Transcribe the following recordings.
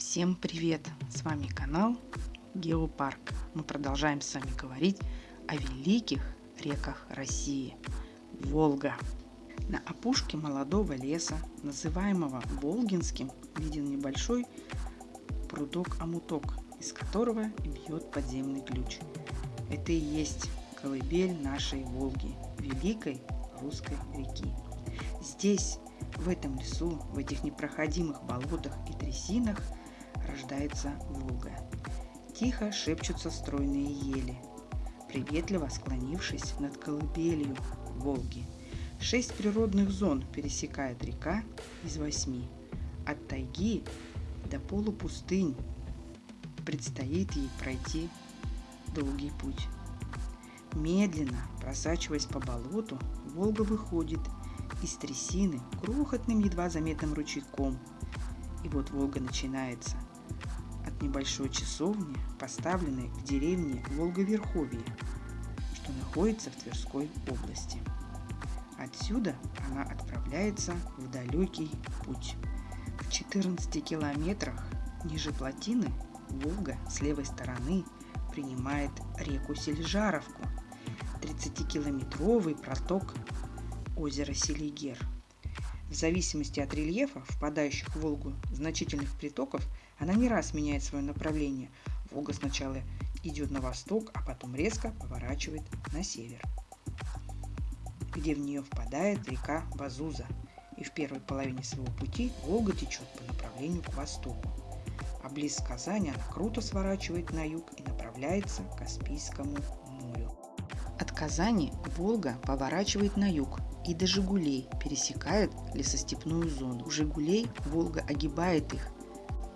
Всем привет! С вами канал Геопарк. Мы продолжаем с вами говорить о великих реках России. Волга. На опушке молодого леса, называемого Волгинским, виден небольшой прудок-амуток, из которого бьет подземный ключ. Это и есть колыбель нашей Волги, великой русской реки. Здесь, в этом лесу, в этих непроходимых болотах и трясинах рождается Волга. Тихо шепчутся стройные ели, приветливо склонившись над колыбелью Волги. Шесть природных зон пересекает река из восьми. От тайги до полупустынь предстоит ей пройти долгий путь. Медленно, просачиваясь по болоту, Волга выходит из трясины крохотным едва заметным ручейком. И вот Волга начинается небольшой часовни, поставленной в деревне Волговерховье, что находится в Тверской области. Отсюда она отправляется в далекий путь. В 14 километрах ниже плотины Волга с левой стороны принимает реку Сельжаровку, 30-километровый проток озера Селигер. В зависимости от рельефа, впадающих в Волгу значительных притоков, она не раз меняет свое направление. Волга сначала идет на восток, а потом резко поворачивает на север, где в нее впадает река Базуза. И в первой половине своего пути Волга течет по направлению к востоку. А близ Казани она круто сворачивает на юг и направляется к Каспийскому морю. От Казани Волга поворачивает на юг и до Жигулей пересекает лесостепную зону. У Жигулей Волга огибает их,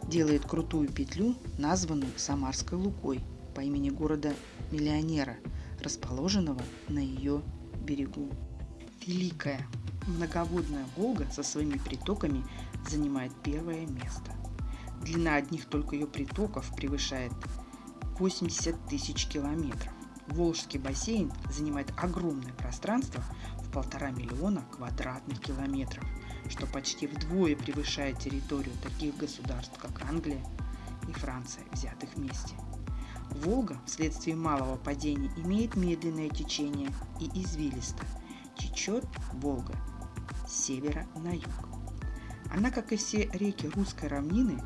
делает крутую петлю, названную Самарской Лукой по имени города-миллионера, расположенного на ее берегу. Великая многоводная Волга со своими притоками занимает первое место. Длина одних только ее притоков превышает 80 тысяч километров. Волжский бассейн занимает огромное пространство в полтора миллиона квадратных километров, что почти вдвое превышает территорию таких государств, как Англия и Франция, взятых вместе. Волга вследствие малого падения имеет медленное течение и извилисто. Течет Волга с севера на юг. Она, как и все реки русской равнины,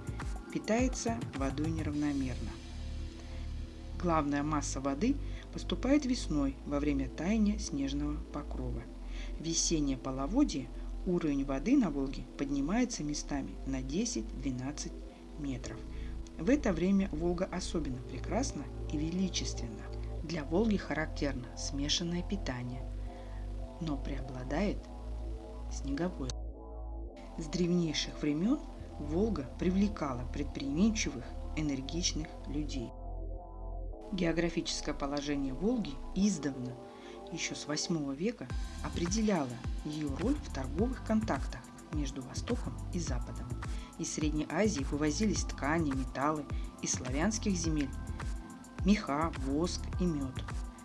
питается водой неравномерно. Главная масса воды поступает весной во время таяния снежного покрова. Весеннее половодье уровень воды на Волге поднимается местами на 10-12 метров. В это время Волга особенно прекрасна и величественна. Для Волги характерно смешанное питание, но преобладает снеговое. С древнейших времен Волга привлекала предприимчивых, энергичных людей. Географическое положение Волги издавна, еще с VIII века, определяло ее роль в торговых контактах между Востоком и Западом. Из Средней Азии вывозились ткани, металлы, из славянских земель – меха, воск и мед.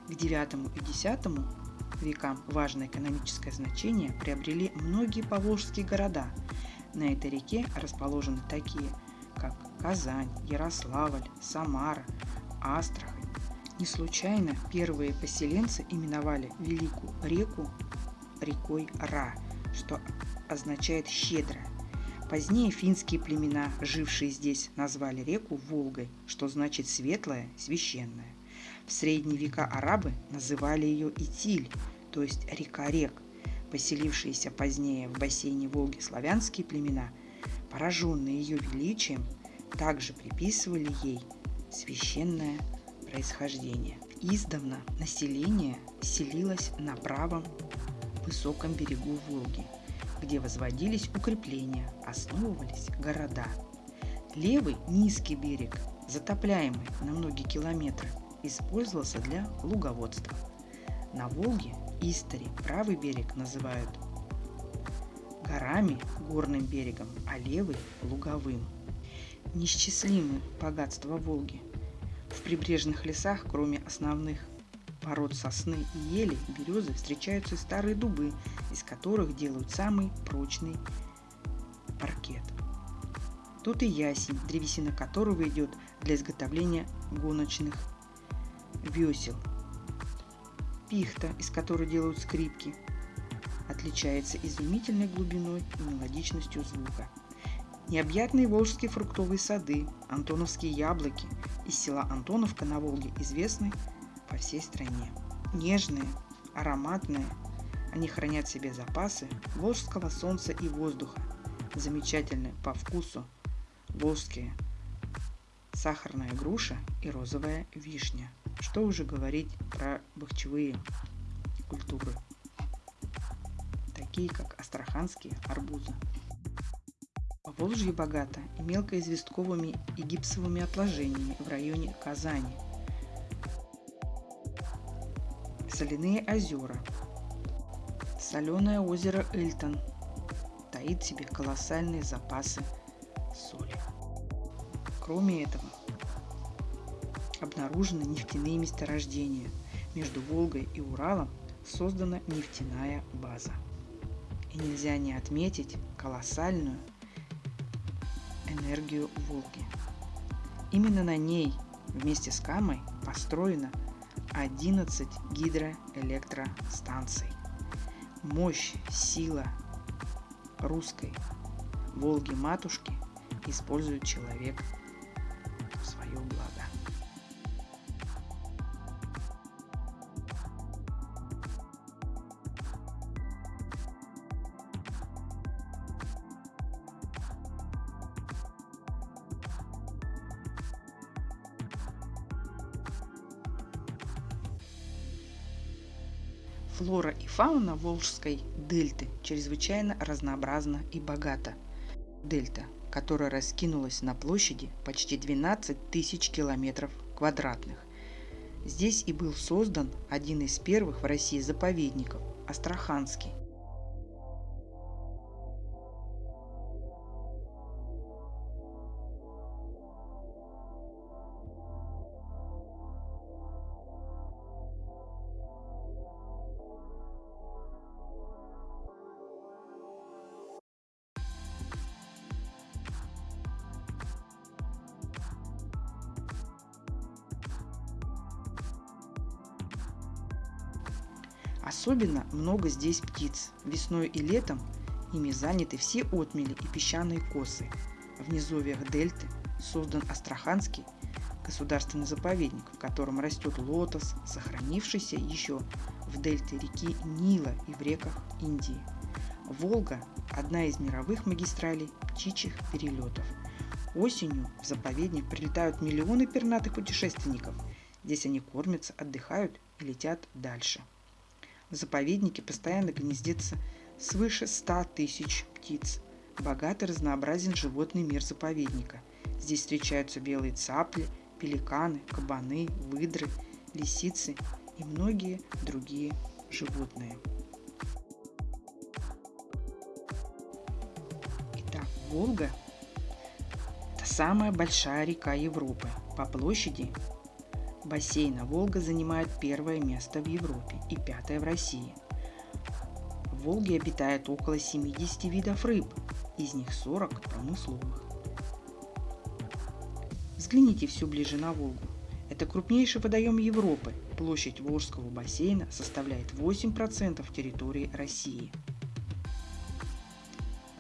К IX и X векам важное экономическое значение приобрели многие поволжские города. На этой реке расположены такие, как Казань, Ярославль, Самара, Астрахань. Не случайно первые поселенцы именовали Великую реку рекой Ра, что означает «щедрая». Позднее финские племена, жившие здесь, назвали реку Волгой, что значит «светлая, священная». В средние века арабы называли ее Итиль, то есть река рек. Поселившиеся позднее в бассейне Волги славянские племена, пораженные ее величием, также приписывали ей священное происхождение. Издавна население селилось на правом высоком берегу Волги, где возводились укрепления, основывались города. Левый низкий берег, затопляемый на многие километры, использовался для луговодства. На Волге Истори правый берег называют горами, горным берегом, а левый – луговым. Несчислимы богатства Волги. В прибрежных лесах, кроме основных пород сосны и ели, березы, встречаются старые дубы, из которых делают самый прочный паркет. Тут и ясень, древесина которого идет для изготовления гоночных весел. Пихта, из которой делают скрипки, отличается изумительной глубиной и мелодичностью звука. Необъятные волжские фруктовые сады, антоновские яблоки из села Антоновка на Волге известны по всей стране. Нежные, ароматные, они хранят в себе запасы волжского солнца и воздуха, замечательные по вкусу волжские сахарная груша и розовая вишня. Что уже говорить про бахчевые культуры, такие как астраханские арбузы. Поволжье богато и мелкоизвестковыми и гипсовыми отложениями в районе Казани. Соляные озера. Соленое озеро Эльтон таит в себе колоссальные запасы соли. Кроме этого, обнаружены нефтяные месторождения. Между Волгой и Уралом создана нефтяная база. И нельзя не отметить колоссальную энергию Волги. Именно на ней вместе с Камой построено 11 гидроэлектростанций. Мощь, сила русской Волги-матушки использует человек в свое благо. Флора и фауна Волжской дельты чрезвычайно разнообразна и богата. Дельта, которая раскинулась на площади почти 12 тысяч километров квадратных. Здесь и был создан один из первых в России заповедников – Астраханский. Особенно много здесь птиц. Весной и летом ими заняты все отмели и песчаные косы. В низовьях дельты создан Астраханский государственный заповедник, в котором растет лотос, сохранившийся еще в дельте реки Нила и в реках Индии. Волга – одна из мировых магистралей птичьих перелетов. Осенью в заповедник прилетают миллионы пернатых путешественников. Здесь они кормятся, отдыхают и летят дальше. В заповеднике постоянно гнездится свыше 100 тысяч птиц. Богатый разнообразен животный мир заповедника. Здесь встречаются белые цапли, пеликаны, кабаны, выдры, лисицы и многие другие животные. Итак, Волга – это самая большая река Европы. По площади бассейна Волга занимает первое место в Европе и пятое в России. В Волге обитает около 70 видов рыб, из них 40 промысловых. Взгляните все ближе на Волгу. Это крупнейший водоем Европы. Площадь Волжского бассейна составляет 8% территории России.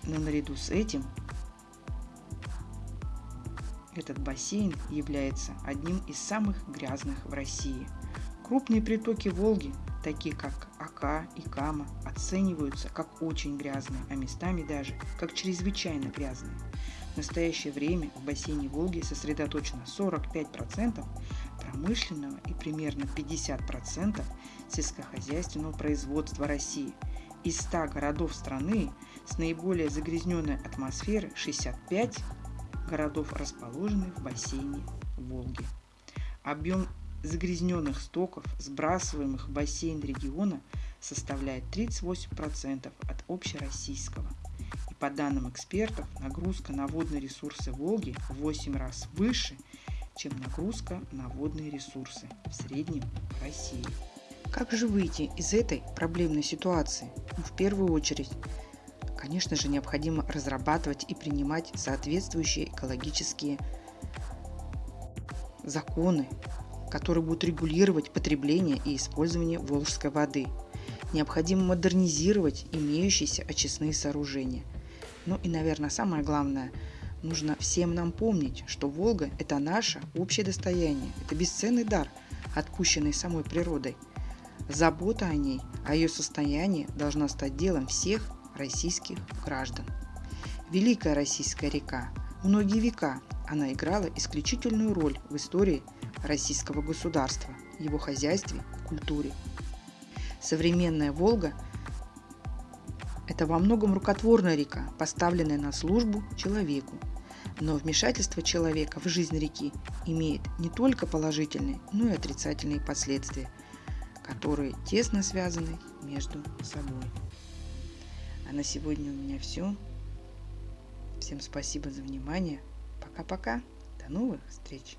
Но наряду с этим этот бассейн является одним из самых грязных в России. Крупные притоки Волги, такие как Ака и Кама, оцениваются как очень грязные, а местами даже как чрезвычайно грязные. В настоящее время в бассейне Волги сосредоточено 45% промышленного и примерно 50% сельскохозяйственного производства России. Из 100 городов страны с наиболее загрязненной атмосферой 65 городов расположены в бассейне Волги. Объем загрязненных стоков, сбрасываемых в бассейн региона, составляет 38% от общероссийского. И по данным экспертов, нагрузка на водные ресурсы Волги в 8 раз выше, чем нагрузка на водные ресурсы в среднем России. Как же выйти из этой проблемной ситуации? Ну, в первую очередь, конечно же, необходимо разрабатывать и принимать соответствующие экологические законы, которые будут регулировать потребление и использование волжской воды. Необходимо модернизировать имеющиеся очистные сооружения. Ну и, наверное, самое главное, нужно всем нам помнить, что Волга – это наше общее достояние, это бесценный дар, отпущенный самой природой. Забота о ней, о ее состоянии должна стать делом всех российских граждан. Великая российская река. Многие века она играла исключительную роль в истории российского государства, его хозяйстве, культуре. Современная Волга – это во многом рукотворная река, поставленная на службу человеку. Но вмешательство человека в жизнь реки имеет не только положительные, но и отрицательные последствия, которые тесно связаны между собой. А на сегодня у меня все. Всем спасибо за внимание. Пока-пока. До новых встреч.